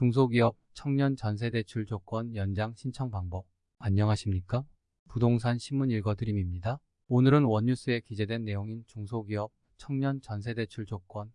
중소기업 청년 전세대출 조건 연장 신청 방법. 안녕하십니까? 부동산 신문 읽어드림입니다. 오늘은 원뉴스에 기재된 내용인 중소기업 청년 전세대출 조건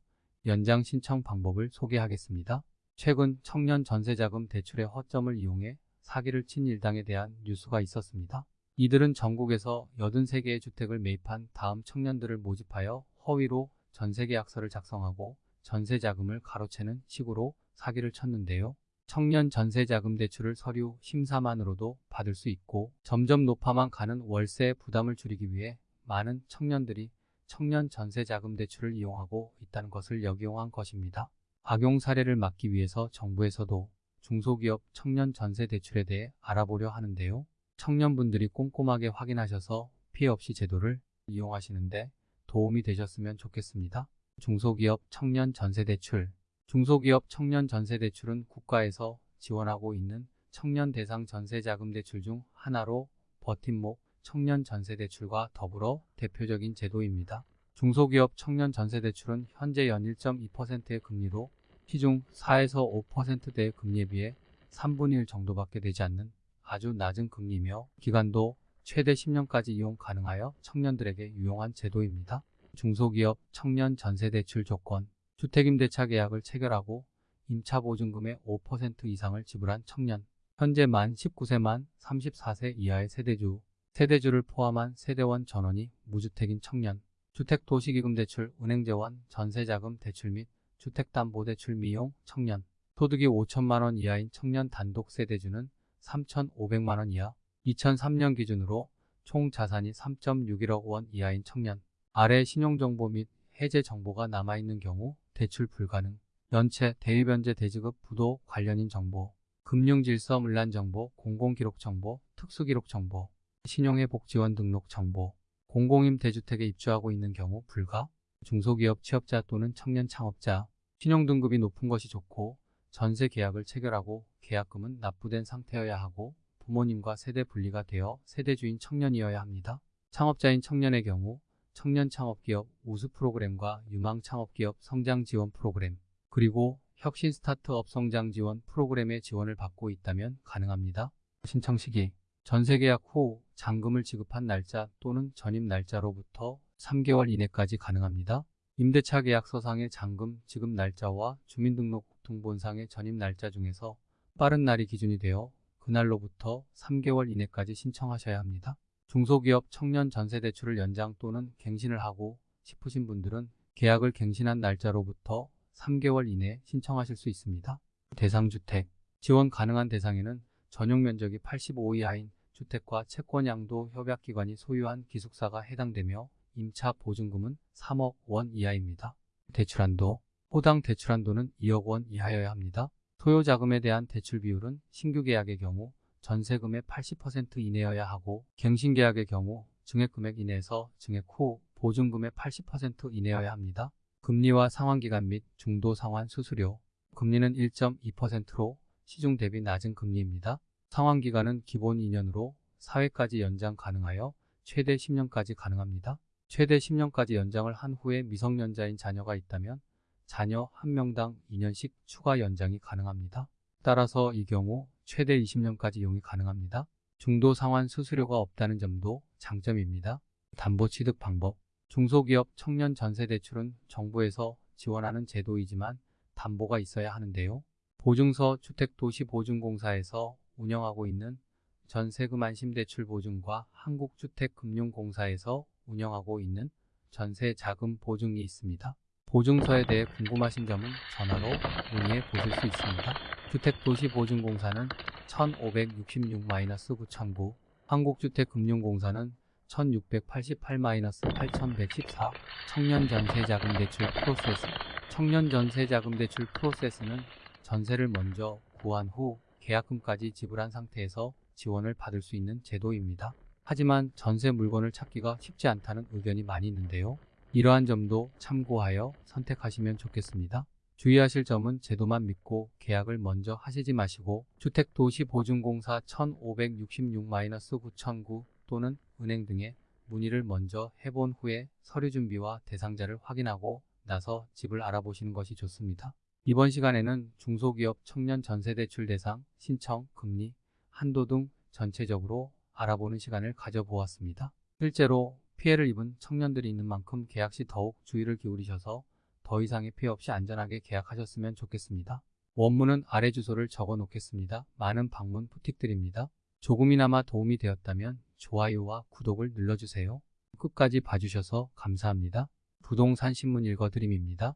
연장 신청 방법을 소개하겠습니다. 최근 청년 전세자금 대출의 허점을 이용해 사기를 친 일당에 대한 뉴스가 있었습니다. 이들은 전국에서 83개의 주택을 매입한 다음 청년들을 모집하여 허위로 전세계약서를 작성하고 전세자금을 가로채는 식으로 사기를 쳤는데요. 청년 전세자금 대출을 서류 심사만으로도 받을 수 있고 점점 높아만 가는 월세 부담을 줄이기 위해 많은 청년들이 청년 전세자금 대출을 이용하고 있다는 것을 역이용한 것입니다. 악용 사례를 막기 위해서 정부에서도 중소기업 청년 전세 대출에 대해 알아보려 하는데요. 청년분들이 꼼꼼하게 확인하셔서 피해 없이 제도를 이용하시는데 도움이 되셨으면 좋겠습니다. 중소기업 청년 전세 대출 중소기업 청년 전세 대출은 국가에서 지원하고 있는 청년 대상 전세 자금 대출 중 하나로 버팀목 청년 전세 대출과 더불어 대표적인 제도입니다. 중소기업 청년 전세 대출은 현재 연 1.2%의 금리로 시중 4에서 5%대의 금리에 비해 3분의 1 정도밖에 되지 않는 아주 낮은 금리며 기간도 최대 10년까지 이용 가능하여 청년들에게 유용한 제도입니다. 중소기업 청년 전세대출 조건 주택임대차 계약을 체결하고 임차보증금의 5% 이상을 지불한 청년. 현재 만 19세 만 34세 이하의 세대주. 세대주를 포함한 세대원 전원이 무주택인 청년. 주택도시기금 대출 은행재원 전세자금 대출 및 주택담보대출 미용 청년. 소득이 5천만원 이하인 청년 단독 세대주는 3,500만원 이하 2003년 기준으로 총 자산이 3.61억 원 이하인 청년. 아래 신용정보 및 해제 정보가 남아있는 경우 대출 불가능 연체, 대리변제 대지급 부도 관련인 정보 금융질서 문란 정보, 공공기록 정보, 특수기록 정보 신용회복 지원 등록 정보 공공임 대주택에 입주하고 있는 경우 불가 중소기업 취업자 또는 청년 창업자 신용등급이 높은 것이 좋고 전세 계약을 체결하고 계약금은 납부된 상태여야 하고 부모님과 세대 분리가 되어 세대주인 청년이어야 합니다. 창업자인 청년의 경우 청년 창업기업 우수 프로그램과 유망 창업기업 성장 지원 프로그램 그리고 혁신 스타트업 성장 지원 프로그램의 지원을 받고 있다면 가능합니다. 신청 시기 전세 계약 후 잔금을 지급한 날짜 또는 전입 날짜로부터 3개월 이내까지 가능합니다. 임대차 계약서상의 잔금 지급 날짜와 주민등록등본상의 전입 날짜 중에서 빠른 날이 기준이 되어 그날로부터 3개월 이내까지 신청하셔야 합니다. 중소기업 청년 전세대출을 연장 또는 갱신을 하고 싶으신 분들은 계약을 갱신한 날짜로부터 3개월 이내 신청하실 수 있습니다. 대상주택 지원 가능한 대상에는 전용 면적이 85 이하인 주택과 채권양도 협약기관이 소유한 기숙사가 해당되며 임차 보증금은 3억 원 이하입니다. 대출한도 호당 대출한도는 2억 원 이하여야 합니다. 소요자금에 대한 대출 비율은 신규 계약의 경우 전세금의 80% 이내여야 하고 갱신계약의 경우 증액금액 이내에서 증액 후 보증금의 80% 이내여야 합니다. 금리와 상환기간 및 중도 상환 수수료 금리는 1.2%로 시중 대비 낮은 금리입니다. 상환기간은 기본 2년으로 4회까지 연장 가능하여 최대 10년까지 가능합니다. 최대 10년까지 연장을 한 후에 미성년자인 자녀가 있다면 자녀 1명당 2년씩 추가 연장이 가능합니다. 따라서 이 경우 최대 20년까지 이용이 가능합니다. 중도 상환 수수료가 없다는 점도 장점입니다. 담보 취득 방법 중소기업 청년 전세 대출은 정부에서 지원하는 제도이지만 담보가 있어야 하는데요. 보증서 주택도시보증공사에서 운영하고 있는 전세금 안심대출 보증과 한국주택금융공사에서 운영하고 있는 전세자금 보증이 있습니다. 보증서에 대해 궁금하신 점은 전화로 문의해 보실 수 있습니다. 주택도시보증공사는 1566-9009, 한국주택금융공사는 1688-8114 청년전세자금대출 프로세스 청년전세자금대출 프로세스는 전세를 먼저 구한 후 계약금까지 지불한 상태에서 지원을 받을 수 있는 제도입니다. 하지만 전세 물건을 찾기가 쉽지 않다는 의견이 많이 있는데요. 이러한 점도 참고하여 선택하시면 좋겠습니다. 주의하실 점은 제도만 믿고 계약을 먼저 하시지 마시고 주택도시보증공사 1566-9009 또는 은행 등에 문의를 먼저 해본 후에 서류 준비와 대상자를 확인하고 나서 집을 알아보시는 것이 좋습니다. 이번 시간에는 중소기업 청년 전세대출 대상, 신청, 금리, 한도 등 전체적으로 알아보는 시간을 가져보았습니다. 실제로 피해를 입은 청년들이 있는 만큼 계약 시 더욱 주의를 기울이셔서 더 이상의 피해 없이 안전하게 계약하셨으면 좋겠습니다. 원문은 아래 주소를 적어 놓겠습니다. 많은 방문 부탁드립니다. 조금이나마 도움이 되었다면 좋아요와 구독을 눌러주세요. 끝까지 봐주셔서 감사합니다. 부동산 신문 읽어드림입니다.